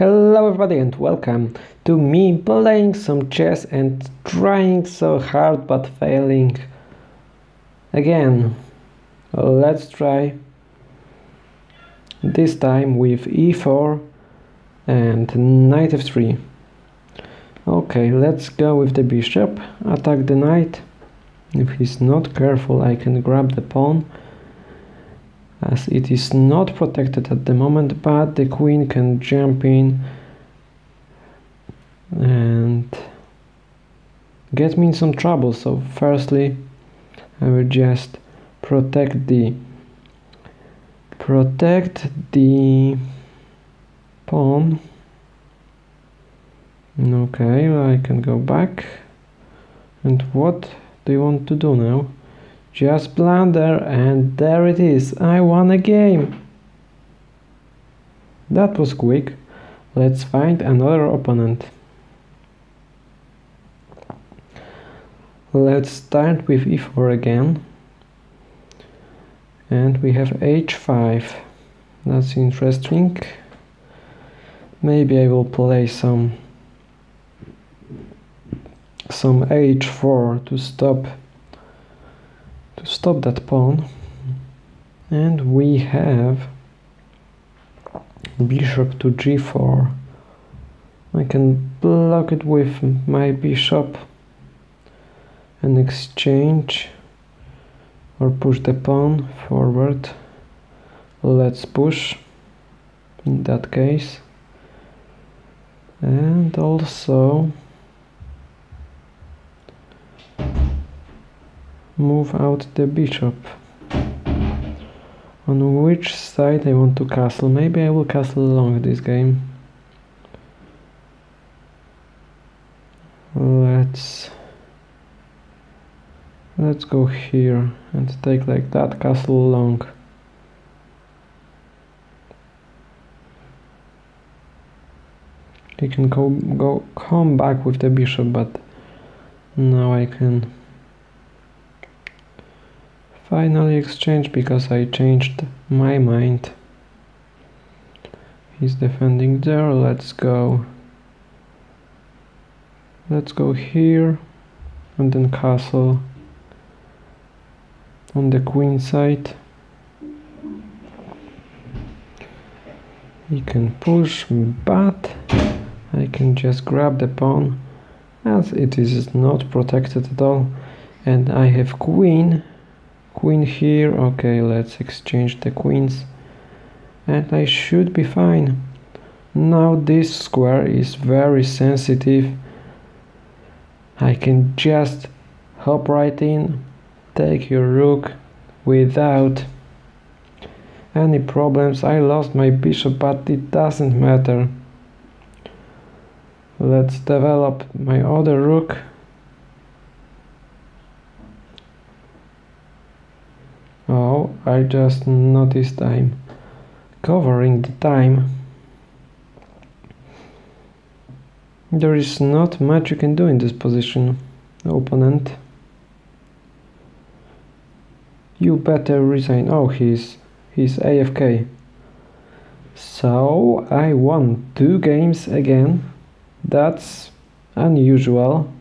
Hello everybody and welcome to me playing some chess and trying so hard but failing again. Let's try this time with e4 and knight f3. Okay, let's go with the bishop, attack the knight. If he's not careful I can grab the pawn as it is not protected at the moment but the queen can jump in and get me in some trouble. So firstly I will just protect the protect the pawn. Okay I can go back. And what do you want to do now just blunder and there it is. I won a game. That was quick. Let's find another opponent. Let's start with e4 again. And we have h5. That's interesting. Maybe I will play some some h4 to stop to stop that pawn. And we have bishop to g4 I can block it with my bishop and exchange or push the pawn forward. Let's push in that case. And also move out the bishop. On which side I want to castle? Maybe I will castle along this game. Let's let's go here and take like that castle along. He can go go come back with the bishop, but now I can finally exchange because I changed my mind. He's defending there, let's go. Let's go here and then castle on the queen side. He can push, but I can just grab the pawn as it is not protected at all and I have queen queen here. Okay let's exchange the queens. And I should be fine. Now this square is very sensitive. I can just hop right in take your rook without any problems. I lost my bishop but it doesn't matter. Let's develop my other rook I just noticed I'm covering the time. There is not much you can do in this position, opponent. You better resign. Oh, he's he's AFK. So I won two games again. That's unusual.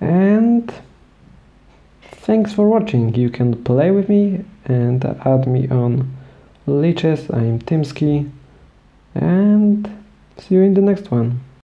And Thanks for watching, you can play with me and add me on Lichess, I'm Timski and see you in the next one.